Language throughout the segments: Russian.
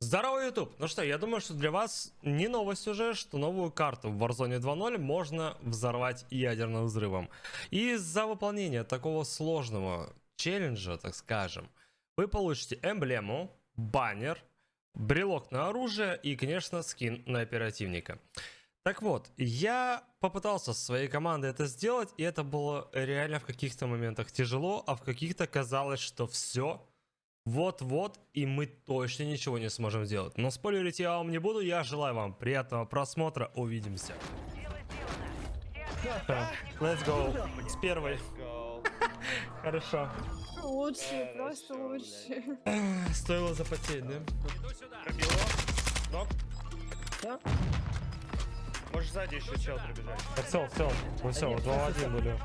Здорово, YouTube! Ну что, я думаю, что для вас не новость уже, что новую карту в Warzone 2.0 можно взорвать ядерным взрывом. И за выполнение такого сложного челленджа, так скажем, вы получите эмблему, баннер, брелок на оружие и, конечно, скин на оперативника. Так вот, я попытался со своей командой это сделать, и это было реально в каких-то моментах тяжело, а в каких-то казалось, что все вот-вот, и мы точно ничего не сможем сделать. Но спойлерить я вам не буду, я желаю вам приятного просмотра, увидимся. Let's go. С первой. Хорошо. Лучше, просто лучше. Стоило запотеть, да? Пробило. Ног. Да? Можешь сзади еще чел пробежать. Так, все, все. Ну все, 2 в 1 были.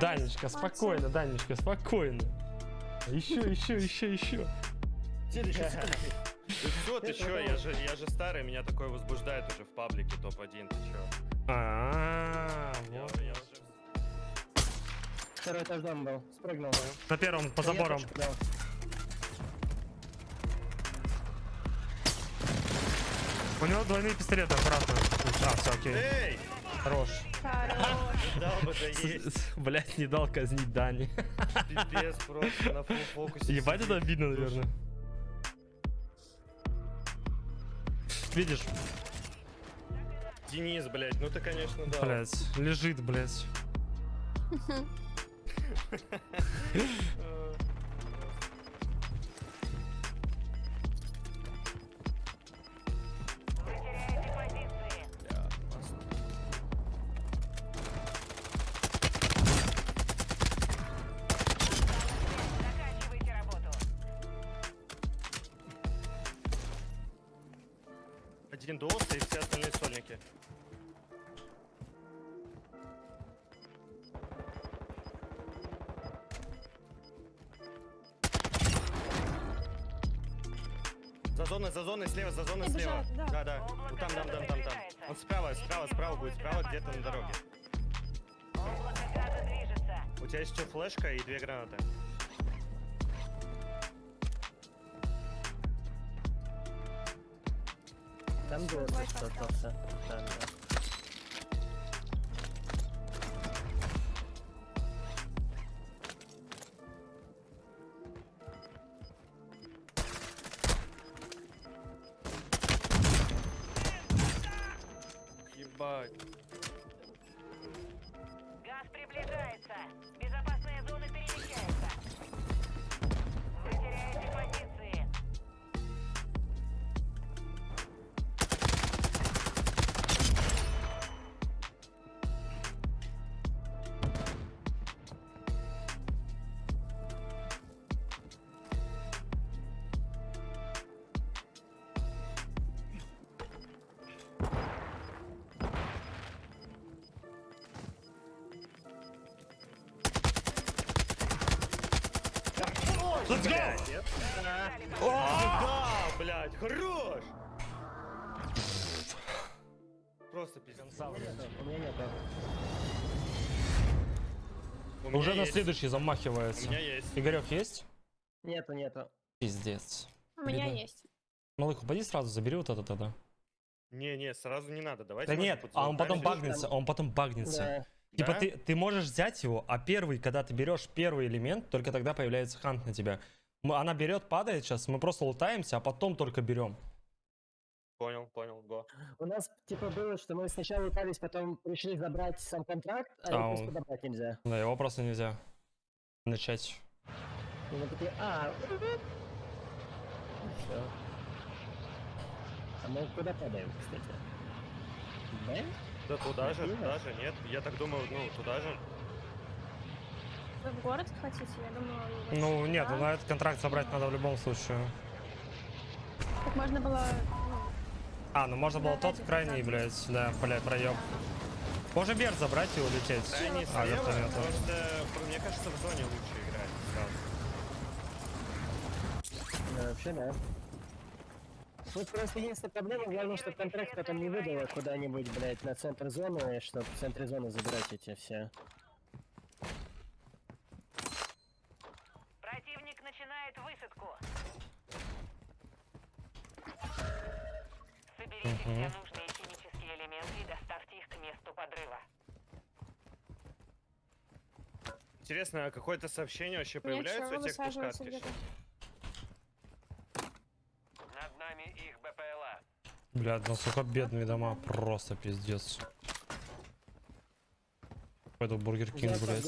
Данечка, спокойно, Данечка, спокойно. Еще, еще, еще, еще. Ты что, ты что? Я же, я же старый, меня такое возбуждает уже в паблике топ-1, ты чё? А. Второй этаж дом был. Спрыгнул. На первом, по заборам. У него двойные пистолеты, аккуратно. А, все, окей. Эй! Хорош. Блять, не дал казнить Дани. Пипец, просто на фул фокусе. Ебать, это обидно, наверное. Видишь, Денис, блядь, ну ты, конечно, да. блять, лежит, блять. Один дуос и все остальные сольники. За зоной, за зоной, слева, за зоной, слева. да. Да, да. Вот там, там, там, там, там. Он справа, справа, справа будет, справа где-то на дороге. У тебя есть еще флешка и две гранаты. Там был Давай, кто Паскал. остался. Там, да. Ебать. Газ приближается. Блядь, хорош! Просто пиздец. У меня. У меня Уже на есть. следующий У замахивается. меня есть. Игорек есть? Нету, нету. Пиздец. У меня Беда. есть. Малых, упади сразу, забери вот это тогда. Не, не, сразу не надо. Давайте. Да нет, а он потом багнется, он потом багнется. Да. Типа Да? ты, ты можешь взять его, а первый, когда ты берешь первый элемент, только тогда появляется хант на тебя. Мы- Она берет, падает сейчас, мы просто лутаемся, а потом только берем. Понял, понял, го. У нас типа было, что мы сначала летались, потом решили забрать сам контракт, а А его он- просто подобрать нельзя. Да, его просто нельзя начать. И мы такие, а, все. А мы куда падаем, кстати? Да? Да туда же, туда же, нет? Я так думаю, ну, туда же. Вы в город хотите? Я думала, вы Ну нет, на этот контракт собрать надо в любом случае. Так можно было... А, ну можно было Да, тот ради крайний, блядь, да, блядь, проеб. Можем верт забрать и улететь. Крайний А, слева, вертолета. просто, мне кажется, в зоне лучше играть сразу. Да, вообще да. Тут просто единственная проблема, главное, чтобы контракт потом не выдало куда-нибудь, блядь, на центр зоны, чтобы в центре зоны забирать эти все. Противник начинает высадку. Соберите Мгм. все нужные химические элементы и доставьте их к месту подрыва. Интересно, а какое-то сообщение вообще появляется у тех, кто в катке? Над нами их БПЛА. Блядь, насколько бедные дома, просто пиздец. Пойду Бургер Кинг, блядь.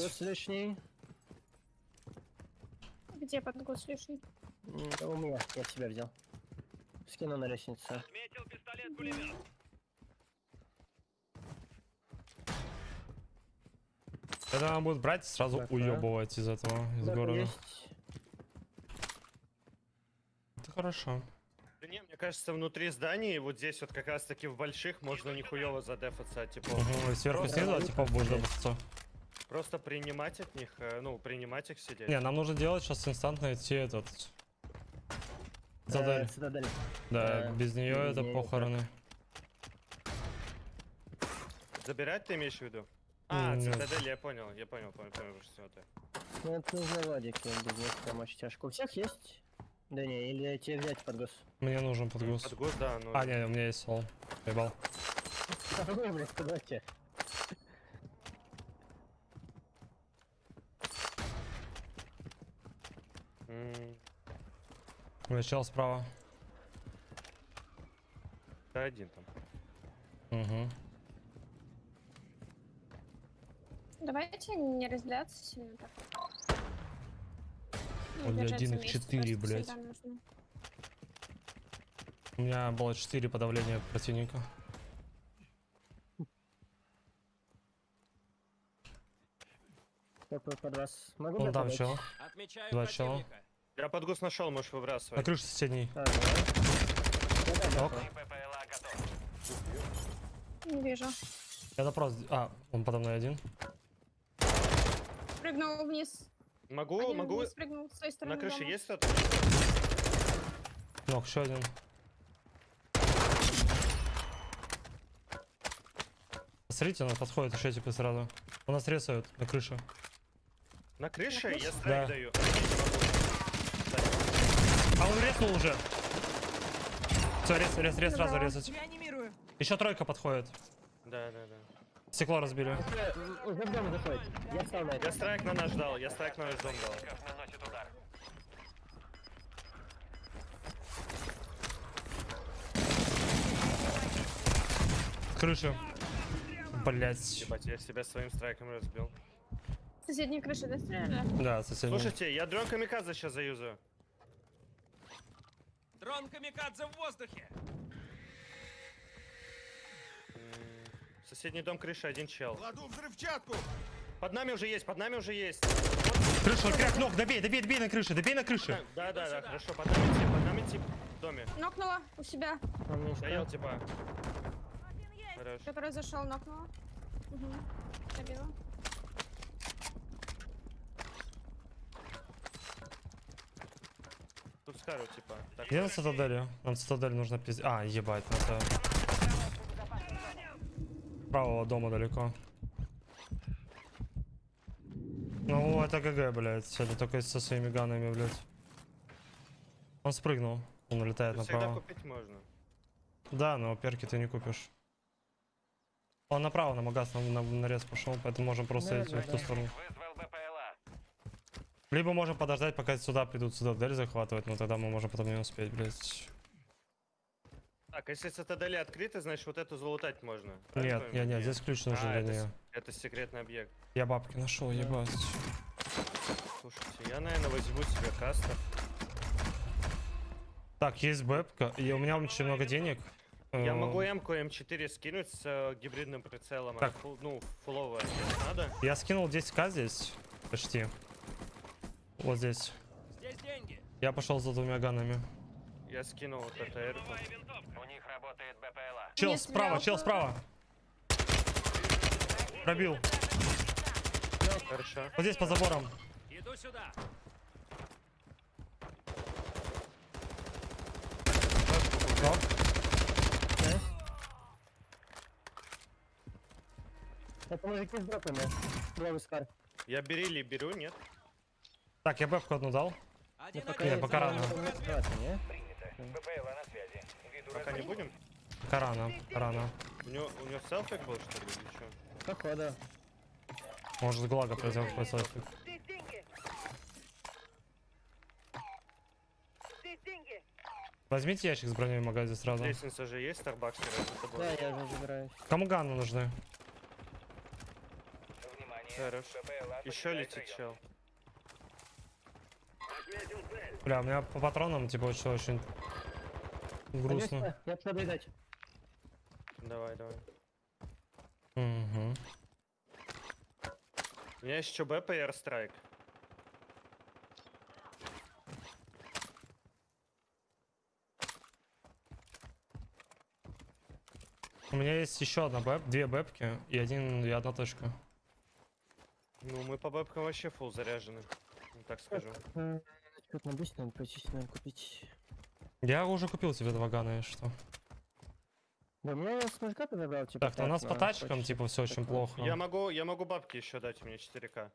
Где под год лишний? Да У меня, я себя взял. Скину на лестницу. Отметил пистолет-пулемет. Это надо будет брать сразу Так, уебывать из этого, из Да, города. есть. Это хорошо. Да не, мне кажется, внутри зданий, вот здесь вот как раз таки в больших, можно нихуево задефаться, типа, Угу, сверху Просто снизу, а типа будешь добраться. просто принимать от них, э, ну, принимать их сидеть. Не, нам нужно делать сейчас инстантно идти этот... Э, Цитадель. Цитадель. Да, э, без нее без это похороны. Забирать ты имеешь в виду? А, цитадель, я понял, я понял, понял, понял, что это. Ну, это нужно без них помочь тяжко. У всех есть? Да не, или тебе взять подгуз? Мне нужен подгруз. Подгуз, да, ну. А, не, у меня есть сол. Ебал. Ой, блядь, У меня чел справа. Да, один там. Угу. Давайте не разделяться сильно так. Ну, Он держаться один их вместе четыре, просто блядь. всегда нужно. У меня было 4 подавления противника. Под, вас. Могу Вон там подать? чел. Два чела. Я подгуз нашел, можешь На выбрасывать. крыше соседней. А, готов. Не вижу. Я допрос... А, он подо мной один. Прыгнул вниз. Могу, Один могу. вниз прыгнул с той стороны На крыше дома. есть кто-то? Ног, еще один. Смотрите, он подходит еще типа сразу. У нас рисуют на крыше. На крыше? Я Да. страйк даю. А он резнул уже. Все, рез, рез, рез, сразу Да. резать. Еще тройка подходит. Да, да, да. Стекло разбили. Уже в дом заходит. Я на страйк на наш дал, я страйк на наш дом дал. Крыша. Блять. Ебать, я себя своим страйком разбил. Соседней крыши достреляли? Да, соседний. Слушайте, я дрон камикадзе сейчас заюзаю. Дрон Камикадзе в воздухе. Соседний дом крыша, один чел. Кладу взрывчатку! Под нами уже есть, под нами уже есть. Крыша, кряк, ног, добей, добей, добей на крыше, добей на крыше. Да, да, да, хорошо, под нами тип, под нами тип в доме. Нокнула у себя. Мне Доел что? типа. Хорош. Который зашел, нокнула. Угу. Добила. Тут Скару типа. Так, Где на цитадели? Нам цитадель нужно пиздец. А, ебать, надо. Правого дома далеко. Ну, это ГГ, блядь. Это только со своими ганами, блядь. Он спрыгнул. Он улетает тут всегда направо. купить можно. Да, но перки ты не купишь. Он направо на магаз на, на, нарез пошел, поэтому можем просто Да, идти да, в ту да. сторону. Либо можем подождать, пока сюда придут цитадель захватывать, но тогда мы можем потом не успеть, блядь. Так, если цитадели открыты, значит вот эту залутать можно. Нет, нет, нет, здесь ключ нужен А, для это, нее. это секретный объект. Я бабки нашел, ебать. Слушайте, я, наверное, возьму себе кастер. Так, есть бэпка, и у меня очень много денег. Я Э, могу М-ку М4 скинуть с э, гибридным прицелом. Так. Фул- ну, фуловая. Надо. Я скинул 10к здесь, почти. Вот здесь. Здесь деньги. Я пошел за двумя ганами. Я скинул вот это Р. Работает БПЛА. Чел Не справа, стрелял, чел справа. Пробил. Хорошо. Вот здесь по заборам. Иду сюда. Это мужики с дропами. Левый скар. Я берили беру, нет? Так, я бэпку одну дал. Один Не, один. пока рано. БПЛА на связи. Веду Пока не будем. Пока рано, рано. У него, у него селфик был, что ли, или что? Походу. Может, с Глага произвел какой селфик. Возьмите ящик с броней в магазе сразу. Лестница же есть, Starbucks? Да, я уже забираюсь. Кому ганны нужны? Хорош. Еще летит чел. Бля, у меня по патронам, типа, все очень грустно. Конечно, Я пошел доедать. Давай, давай. Угу. У меня есть ЧБ по Airstrike. У меня есть еще одна бэп, две бэпки и один и одна точка. Ну, мы по бабкам вообще фул заряжены. Так скажу. Что-то на бусте надо пойти наверное, купить. Я уже купил тебе два гана, и что? Да, у меня с мужика подобрал, типа. Так, ну у нас так, по на тачкам, типа, все очень такое. плохо. Я могу, я могу бабки еще дать, у меня 4К.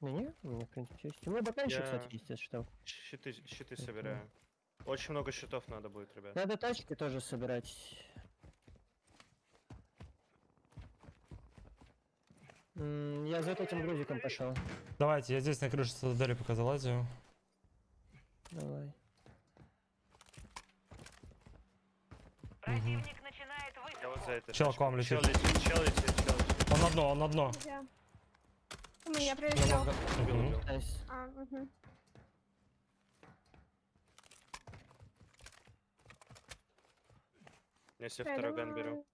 Да не, у меня, в принципе, есть. У меня бокальчик, Я- кстати, есть, если что. Щиты, щиты собираю. Очень много щитов надо будет, ребят. Надо тачки тоже собирать. Я за этим грузиком пошел. Давайте, я здесь на крыше цитадели пока залазю. Давай. Противник начинает Я вот высадку. за это. Чел к вам Чел летит. летит, чел летит, чел летит. Он на дно, он на дно. У меня прилетел. Nice. А, угу. Я себе второй ган беру.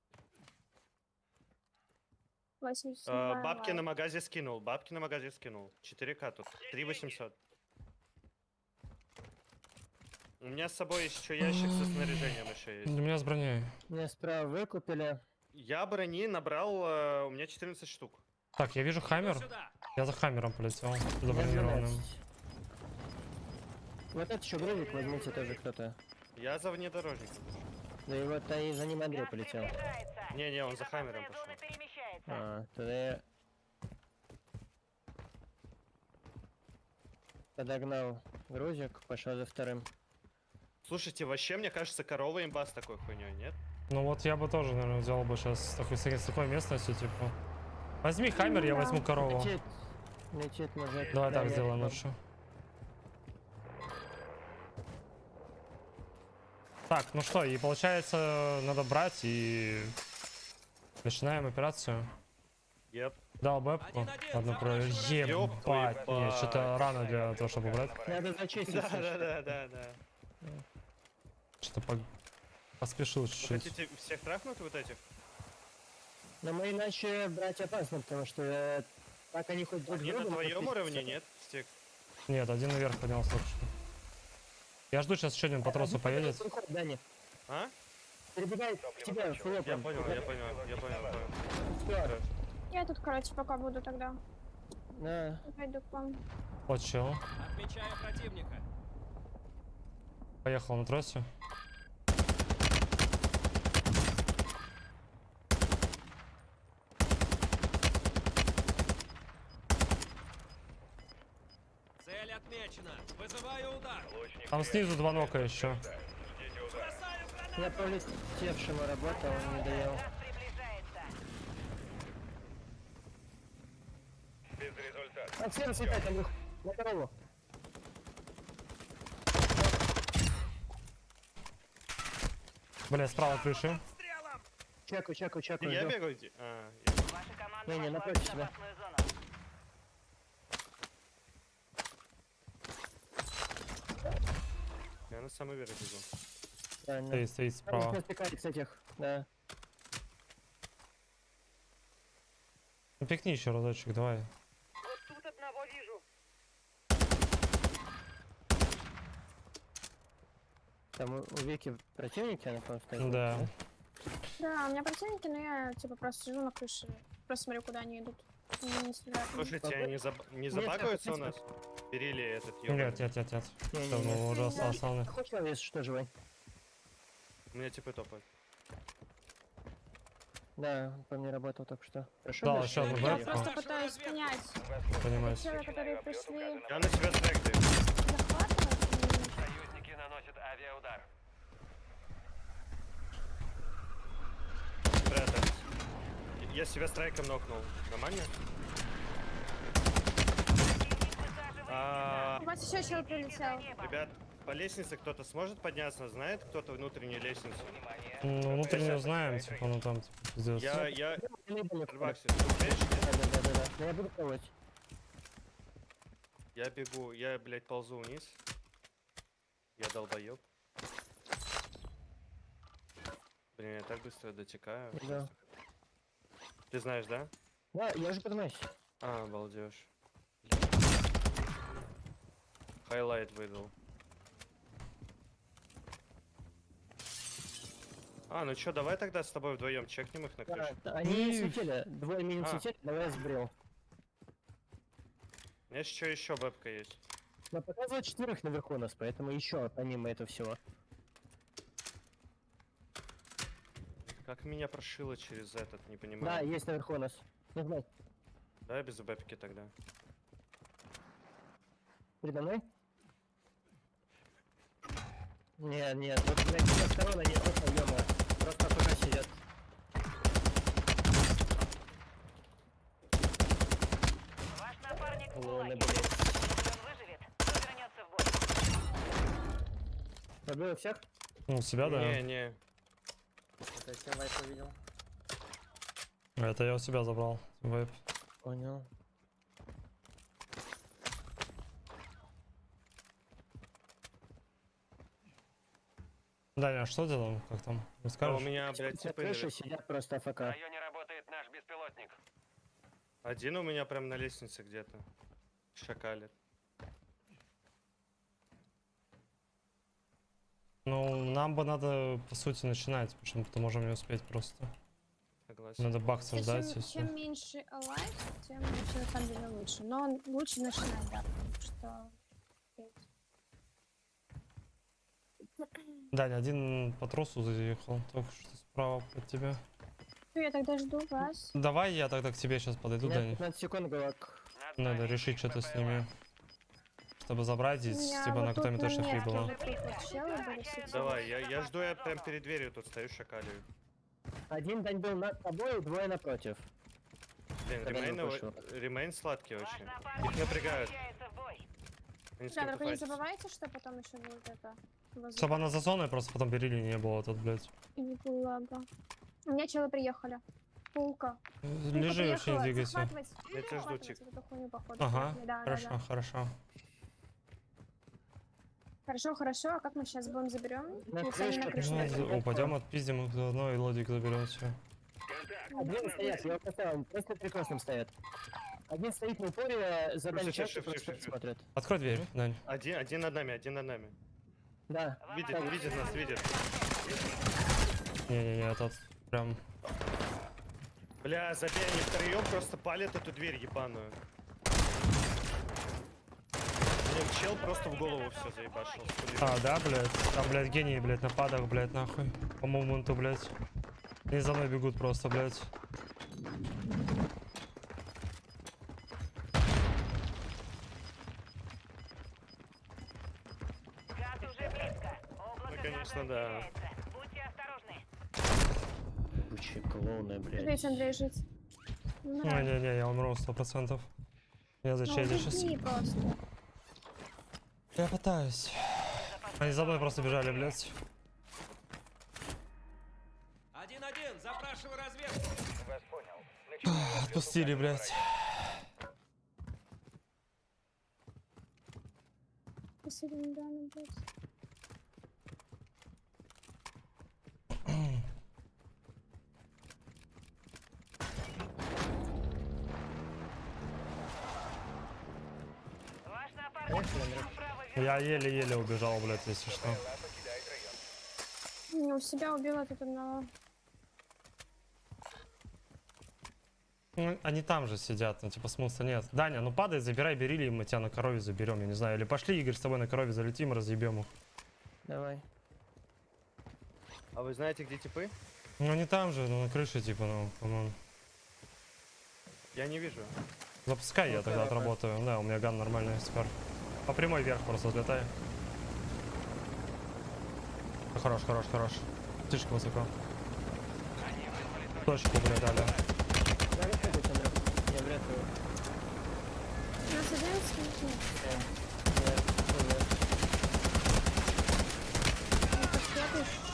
80. А, бабки на магазе скинул, бабки на магазе скинул. 4К тут. 3800. У меня с собой есть еще ящик со снаряжением еще У есть. меня с броней. Меня справа выкупили. Я брони набрал, э, у меня 14 штук. Так, я вижу хаммер. Я за хаммером полетел. У меня Забронированным. 12. Вот этот еще грузик возьмите тоже кто-то. Я за внедорожник. Да и вот и за ним Андрей полетел. Не-не, он за хаммером пошел. А, тогда я... Подогнал грузик, пошел за вторым. Слушайте, вообще, мне кажется, корова имба с такой хуйней, нет? Ну вот я бы тоже, наверное, взял бы сейчас такой, с такой местностью, типа. Возьми хаммер, я да. возьму корову. Летит, летит мужик. Давай Да, так сделаем лучше. Так, ну что, и получается, надо брать и начинаем операцию. Еп. Дал бэпку. Одну про... Ебать, нет, что-то рано для того, чтобы брать. Надо зачистить. Да, да, да, да, да. Что-то по- поспешил чуть-чуть. хотите всех трахнуть вот этих? Но мы иначе брать опасно, потому что э, так они хоть друг Они другу на твоем уровне, нет? Стик. Нет, один наверх поднялся. Я жду, сейчас еще один по тросу поедет. А? Перебегает к тебе, фулопом. Я понял, я понял, я понял, понял. Всё. Я тут, короче, пока буду тогда. Да. Пойду к вам. Вот чел. Отмечаю противника. Поехал на тросе. Цель отмечена. Вызываю удар. Там снизу два нока еще. Я по летевшему работал, не доел. Газ приближается. Так, 75, Андрюх, на корову. Бля, справа крыши. Чеку, чеку, чеку. Я бегаю? А, я- вошла в напротив тебя. я на самый верх бегу. Правильно. Стоит, стоит Там справа. с этих, да. Ну пикни еще разочек, давай. Вот тут одного вижу. Там у, у Вики противники, она просто стоит. Да. Да, у меня противники, но я типа просто сижу на крыше. Просто смотрю, куда они идут. Не. Слушайте, они не, заб- не Нет, забагаются у нет, нас? Берили этот Нет, ёбаный. нет, нет, нет. Не-не-не. Всё, ну. Хочешь, если что, живой? У меня типа топают. Да, он по мне работал только что. Хорошо, Да, щас мы Я просто пытаюсь понять, Понимаешь. те, которые пришли Я на себя трек даю. Союзники наносят авиаудар. спрятались. Я себя страйком нокнул. Нормально? А, У вас еще чел прилетел. ребят, по лестнице кто-то сможет подняться? Знает кто-то внутреннюю лестницу? Ну, внутреннюю знаем, типа, ну там, типа, пиздец. Я, я... Рваксис, ты я буду. Я бегу, я, блядь, ползу вниз. Я долбоеб. Блин, я так быстро дотекаю. Да. Ты знаешь, да? Да, я уже поднимаюсь. А, обалдеж. Highlight выдал. А, ну чё, давай тогда с тобой вдвоем чекнем их на Да, крыше. да, они не светили. Двое мини А. светили, давай я сбрил. У меня еще еще бэбка есть. Но показывает четверых наверху у нас, поэтому еще помимо этого всего. Как меня прошило через этот, не Да, понимаю. есть наверху у нас. Знаю, Давай без бэбки тогда. передо мной? Нет, нет, вот, блядь, с двух сторон они сидят. Ваш напарник в Лоны. Если он выживет, то вернется в бой. Побил их всех? Ну, себя, да. Не, не. Это я всем вайп увидел. Это я у себя забрал. Вейп. Понял. Даня, а что ты там? Как там? А у Расскажешь? меня, блядь, типы крыше сидят просто АФК. В районе работает наш беспилотник. Один у меня прям на лестнице где-то. Шакалит. Ну, нам бы надо, по сути, начинать, потому что можем не успеть просто. Согласен. Надо баксов Чем, ждать, и всё. чем меньше лайф, тем вообще на самом деле лучше. Но лучше начинать, да, потому что... Даня, один по тросу заехал, только что справа от тебя. Ну, я тогда жду вас. Давай я тогда к тебе сейчас подойду, Даня. 15 секунд, Галак. Надо решить что-то с ними. Чтобы забрать, меня типа на вот тут кто-то тоже фри метке было. вот тут вот челы были сидеть. Давай, я, я жду, я прям перед дверью тут стою, шакалию. Один дань был над тобой, двое напротив. Блин, ремейн, ремейн сладкий очень. Их напрягают. Да, только не забывайте, что потом еще будет это... возле- Чтобы она за зоной, просто потом берили не было тут, блядь. И гулага. У меня челы приехали. Пулка. Пулка Лежи вообще, не двигайся. Я тебя жду, Тик. Ага. Да, да, хорошо, да. хорошо. Хорошо, хорошо. А как мы сейчас будем заберем? На крышке на крыше Ну, упадем, отпиздим их заодно и лодик заберем все. Один стоят, я поставил, просто прекрасным стоят. Один стоит на упоре, за щас, просто смотрит. Открой дверь, Дань. Один, один над нами, один над нами. Да. Видит, видит нас, видит. Не-не-не, этот прям... Бля, забей, они втроем просто палят эту дверь ебаную. Мне чел просто в голову все заебашил. А, да, блядь? Там, блядь, гении, блядь, на падах, блядь, нахуй. По моменту, блядь. Они за мной бегут просто, блядь. Конечно, да. расширяется. Будьте осторожны. Куча клоуны, блядь. Ждите, Андрей, жить. Ну. Не-не-не, я умру сто процентов. Я Ну, зачем сейчас? убеги просто. Я пытаюсь. Они за мной просто бежали, блядь. Один-один, запрашивай разведку. Отпустили, блядь. Спасибо, недавно, блядь. Ваш напарник вправо Я еле-еле убежал, блядь, если что. Не, у себя убила тут одного. Ну, Они там же сидят, ну типа смысла нет. Даня, ну падай, забирай берили, и мы тебя на корове заберем, я не знаю. Или пошли, Игорь, с тобой на корове залетим, разъебем их. Давай. А вы знаете, где типы? Ну они там же, ну на крыше, типа, ну, по-моему. Я не вижу. Запускай, я Ну, тогда давай. отработаю. Да, у меня ган нормальный скар. По прямой вверх просто взлетай. Хорош, хорош, хорош. Слишком высоко. Точку, блядь, дали.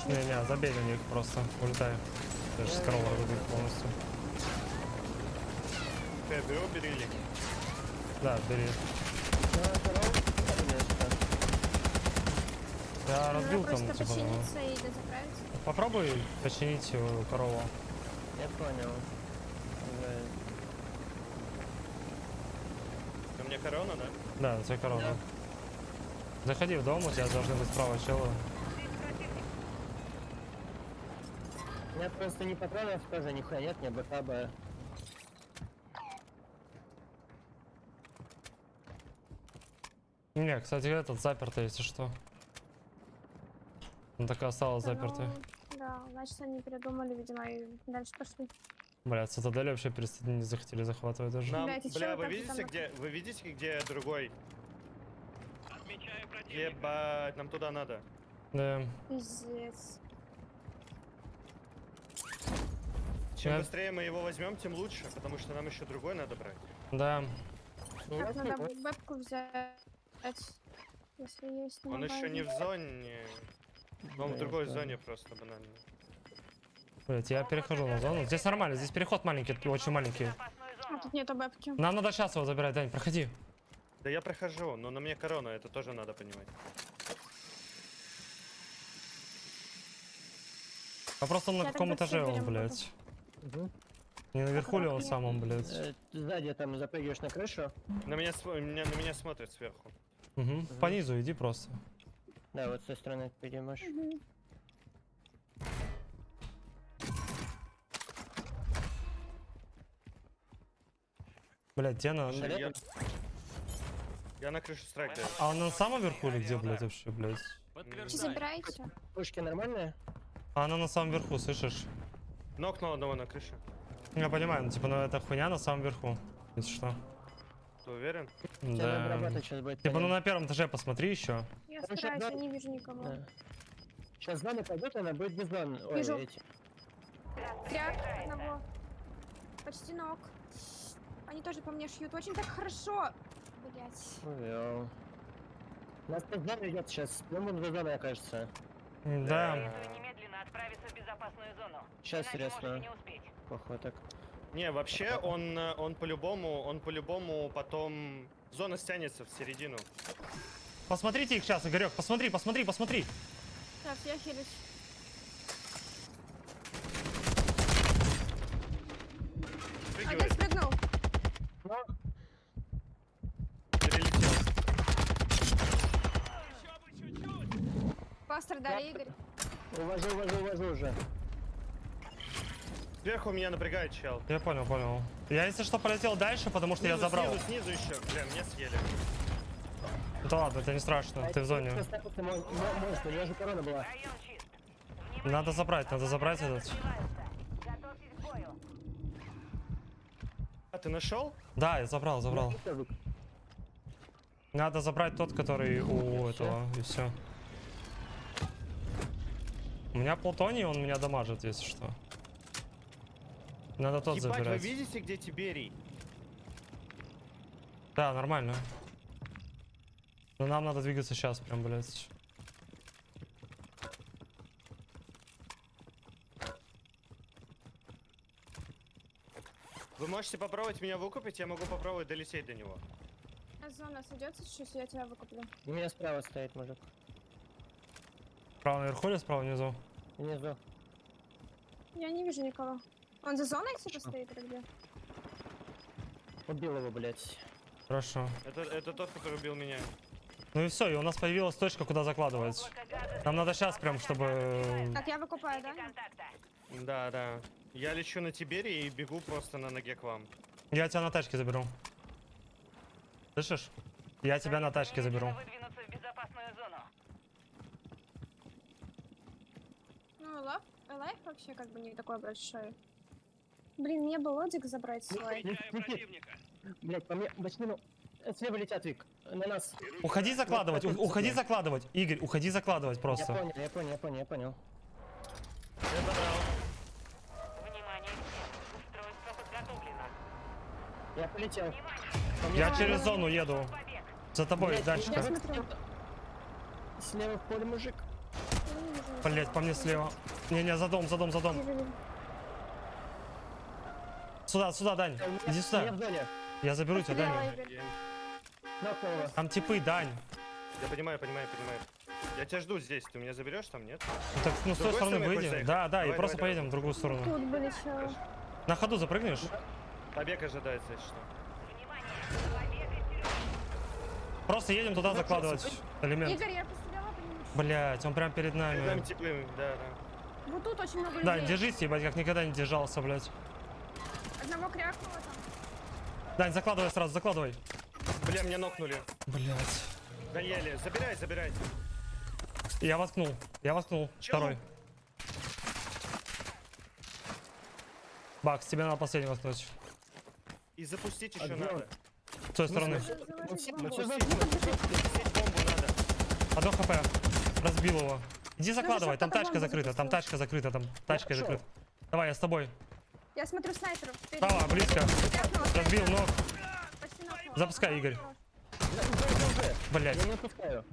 Не-не, забей на них просто, улетай. Я же с коровы разобью полностью. Ты беру, бери. Да, бери. Ну, а коров? Конечно. Я разбил там, просто типа, ну, починиться и дозаправиться. Попробуй починить э, корову. Я понял. Жесть. У меня корона, да? Да, у тебя корова. Да. Заходи в дом, у тебя должны быть справа челы. У меня просто ни патронов тоже нихуя нет, ни БКБ. Не, кстати, этот запертый, если что. Он так и осталась запертой. Ну, Да, значит они передумали, видимо, и дальше пошли. Бля, цитадель вообще перестать не захотели захватывать даже. Нам, бля, вы видите, там- где, вы видите, где другой? Ебать, нам туда надо. Да. Пиздец. Чем Я- быстрее мы его возьмем, тем лучше, потому что нам еще другой надо брать. Да. Ну, Так, надо вебку взять. Если есть Он еще не в зоне. Он Да, в другой зоне просто банально. Блять, я перехожу на зону. Здесь нормально, здесь переход маленький, очень маленький. А тут нету вебки. Нам надо сейчас его забирать, Дань, проходи. Да я прохожу, но на мне корона, это тоже надо понимать. Вопрос он на Я каком тогда этаже он, блядь. Мгм. Не наверху ли он сам он, блядь? Э, Сзади там запрыгиваешь на крышу. На меня, см- меня, на меня смотрят сверху. Угу. По низу иди просто. Да, вот с той стороны перейдешь. Мгм. Блядь, где она? Я, я на крышу страйк даю. А он на самом верху или где, блядь, вообще, блядь? Че Подтверждаю. забираете? Пушки нормальные? А она на самом верху, слышишь? Нокнул одного на крыше. Я понимаю, ну типа, ну это хуйня на самом верху, если что. Ты уверен? Да. сейчас будет. Типа, ну на первом этаже посмотри еще. Я Короче, стараюсь, я не вижу никого. Да. Сейчас зона пойдет, она будет без. Ой, Вижу. эти. Тряк одного. Почти ног. Они тоже по мне шьют. Очень так хорошо. Блять. Увел. У нас тут зона идет сейчас. Ну, вон за кажется. Да. Советую немедленно отправиться в безопасную зону. Сейчас Иначе средства. можете не успеть. Похуй так. Не, вообще он, э, он по-любому, он по-любому потом... Зона стянется в середину. Посмотрите их сейчас, Игорек, посмотри, посмотри, посмотри. Так, я хилюсь. Один Спрыгивает, спрыгнул. Ну, перелетел. Пострадали, Игорь. увожу, увожу, увожу уже. Сверху меня напрягает чел. Я понял, понял. Я, если что, полетел дальше, потому что я Снизу, забрал. Снизу, снизу еще. Бля, меня съели. Да ладно, это не страшно, ты в зоне. Надо забрать, надо забрать этот. А ты нашел? Да, я забрал, забрал. Надо забрать тот, который у этого, и все. У меня плутоний, он меня дамажит, если что. Надо тот Ебать, вы забирать. видите, где Тиберий? Да, нормально. Но нам надо двигаться сейчас, прям, блядь. Вы можете попробовать меня выкупить, я могу попробовать долететь до него. А Зона сойдется чуть-чуть, я тебя выкуплю. У меня справа стоит мужик. Справа наверху или справа внизу? Внизу. Я не вижу никого. Он за зоной типа стоит или где? Убил его, блядь. Хорошо. Это, это тот, который убил меня. Ну и все, и у нас появилась точка, куда закладывать. Нам надо сейчас прям, чтобы... Так, я выкупаю, да? Да, да. Я лечу на Тиберии и бегу просто на ноге к вам. Я тебя на тачке заберу. Слышишь? Я тебя на тачке заберу. Ну, лав, лайф вообще как бы не такой большой. Блин, мне бы лодик забрать свой. Блядь, по мне, почти, ну... Слева летят, Вик. На нас. Уходи закладывать, у- уходи закладывать. Игорь, уходи закладывать Я просто. понял, я понял, я понял, я понял. Я забрал. Внимание, Я полетел. По мне Я через зону еду. За тобой, Блядь, дальше. Я смотрю. Слева в поле мужик. Я. Блять, по мне слева. Не-не, за дом, за дом, за дом. Сюда, сюда, Дань. Иди сюда. Я заберу тебя, Постреляла, Его. Там типы, Дань. Я понимаю, понимаю, понимаю. Я тебя жду здесь. Ты меня заберешь там, нет? Ну так, ну с той стороны выйди. Да, да, и Давай, просто давай, поедем в другую сторону. Тут были еще. На ходу запрыгнешь? Побег ожидается, если что. Просто едем туда закладывать элемент. Игорь, я постреляла. Блять, он прям перед нами. типы, да, да. Вот тут очень много людей. Да, держись, ебать, как никогда не держался, блять. Одного крякнуло там. Дань, закладывай сразу, закладывай. Бля, меня нокнули. Блять. Доели. Забирай, забирай. Я воткнул, я воткнул. Чё? Второй. Бакс, тебе надо последний воткнуть. И запустить А еще он? надо. С той стороны. Заложить Ну, ну, Запустить, запустить бомбу надо. Одно хп. Разбил его. Иди закладывай, там тачка закрыта, там тачка закрыта, там тачка закрыта. Давай, я с тобой. Я смотрю снайперу. впереди. Справа, близко. Разбил, ног. Запускай, Игорь. Да, уже, уже, уже. Блять. Я не отпускаю.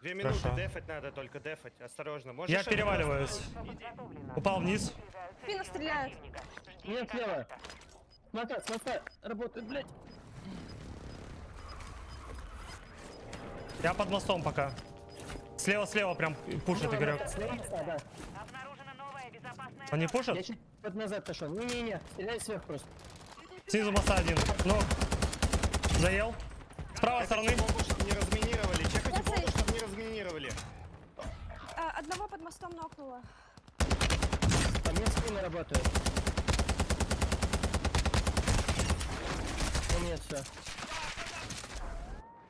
Две минуты, Хорошо. дефать надо, только дефать. Осторожно. Можешь Я переваливаюсь. Упал вниз. В Спину стреляют. Нет, слева. Смотри, смотри, работает, блядь. Я под мостом пока. Слева, слева прям пушит Игорек. Слева, да. Обнаружена новая безопасная Он не Я пушит? Под назад пошел. Не-не-не, стреляй сверху просто. Снизу моста один. Ну. Заел. С правой стороны. Чекайте бомбу, чтобы не разминировали. Чекайте бомбу, чтобы не разминировали. А, одного под мостом нокнула. По мне спины работают. У меня все.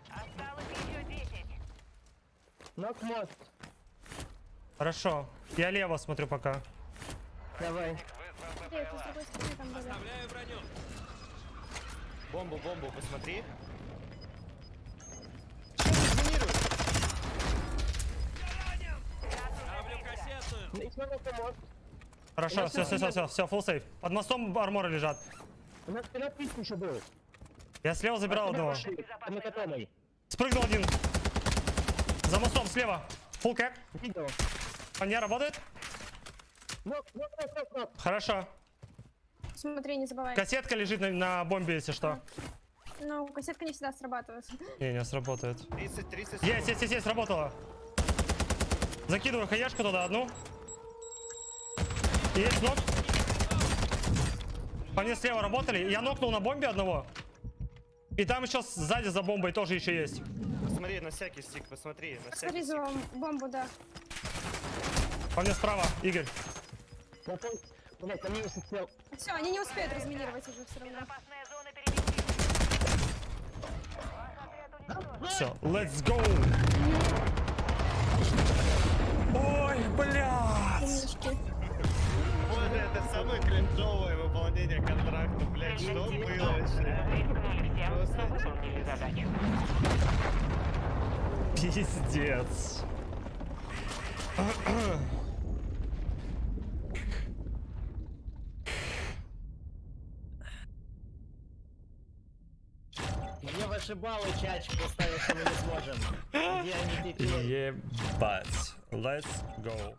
Осталось еще 10. Нок мост. Хорошо. Я лево смотрю пока. Давай. Эй, это с другой стороны там были. Оставляю броню. Бомбу, бомбу, посмотри. Хорошо, все, все, все, все, все, full сейф. Под мостом арморы лежат. У нас вперед писки еще был. Я слева забирал одного. Спрыгнул один. За мостом слева. Full кэк. Видел. Он не работает? Нок, нок, нок, нок, нок. Хорошо. Смотри, не забывай. Кассетка лежит на, на бомбе, если что. Ну, кассетка не всегда срабатывает. Не, не сработает. 30, 30 секунд. Есть, есть, есть, есть, сработало. Закидываю хаешку туда одну. Есть ног. По мне слева работали. Я нокнул на бомбе одного. И там еще сзади за бомбой тоже еще есть. Посмотри на всякий стик, посмотри. На Смотри всякий за бомбу, да. По мне справа, Игорь. Вот блядь, он не успел. Все, они не успеют разминировать уже все равно. Все, let's go. Ой, блядь. Боже, это самое кринжовое выполнение контракта, блядь. Что было вообще? Всем, Просто выполнили задачу. Пиздец. Где ваши баллы, чачки, ставить, что мы не сможем? Где они теперь? Ебать. Let's go.